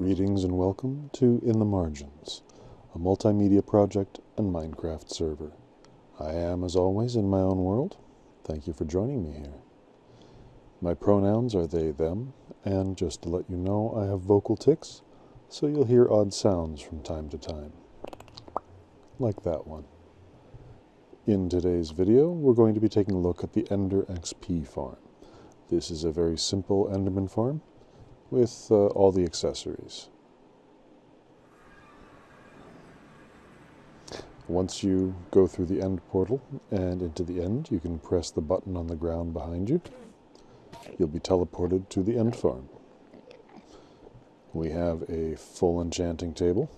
Greetings and welcome to In the Margins, a multimedia project and Minecraft server. I am, as always, in my own world. Thank you for joining me here. My pronouns are they, them, and just to let you know, I have vocal tics, so you'll hear odd sounds from time to time. Like that one. In today's video, we're going to be taking a look at the Ender XP farm. This is a very simple Enderman farm with uh, all the accessories. Once you go through the end portal and into the end, you can press the button on the ground behind you. You'll be teleported to the end farm. We have a full enchanting table,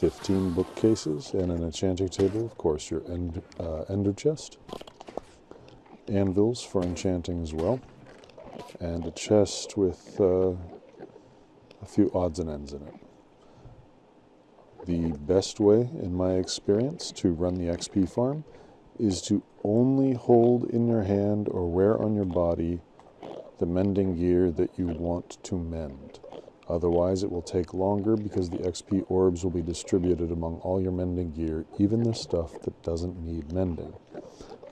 15 bookcases, and an enchanting table, of course, your end, uh, ender chest, anvils for enchanting as well and a chest with uh, a few odds and ends in it. The best way, in my experience, to run the XP farm is to only hold in your hand or wear on your body the mending gear that you want to mend. Otherwise, it will take longer because the XP orbs will be distributed among all your mending gear, even the stuff that doesn't need mending.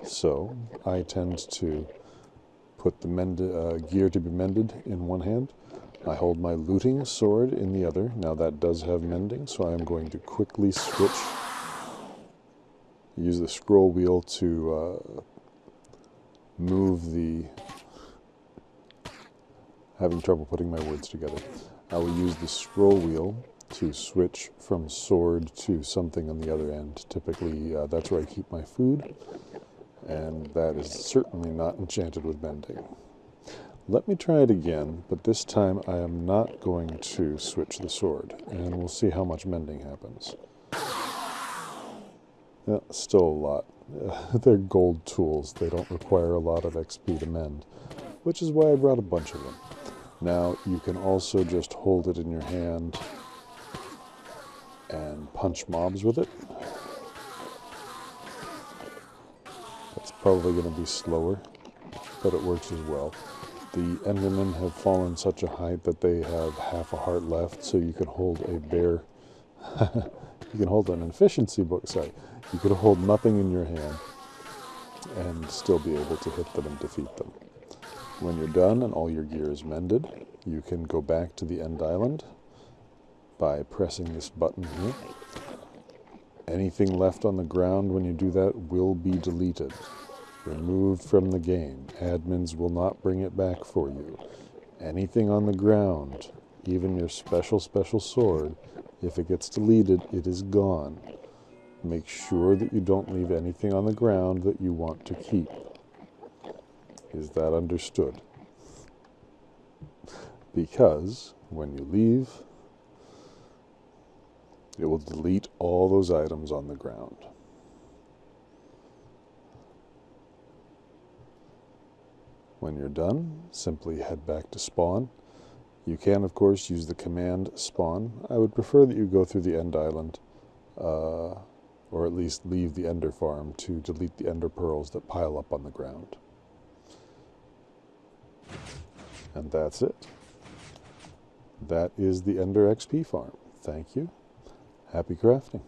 So, I tend to put the mend, uh, gear to be mended in one hand. I hold my looting sword in the other. Now that does have mending, so I am going to quickly switch. Use the scroll wheel to uh, move the... Having trouble putting my words together. I will use the scroll wheel to switch from sword to something on the other end. Typically, uh, that's where I keep my food and that is certainly not enchanted with mending. Let me try it again, but this time I am not going to switch the sword, and we'll see how much mending happens. Yeah, still a lot. They're gold tools. They don't require a lot of XP to mend, which is why I brought a bunch of them. Now, you can also just hold it in your hand and punch mobs with it. Probably going to be slower, but it works as well. The Endermen have fallen such a height that they have half a heart left, so you can hold a bear. you can hold an efficiency book, sorry. You could hold nothing in your hand and still be able to hit them and defeat them. When you're done and all your gear is mended, you can go back to the end island by pressing this button here. Anything left on the ground when you do that will be deleted removed from the game. Admins will not bring it back for you. Anything on the ground, even your special, special sword, if it gets deleted, it is gone. Make sure that you don't leave anything on the ground that you want to keep. Is that understood? Because when you leave, it will delete all those items on the ground. When you're done, simply head back to spawn. You can, of course, use the command spawn. I would prefer that you go through the end island, uh, or at least leave the ender farm to delete the ender pearls that pile up on the ground. And that's it. That is the Ender XP farm. Thank you. Happy crafting.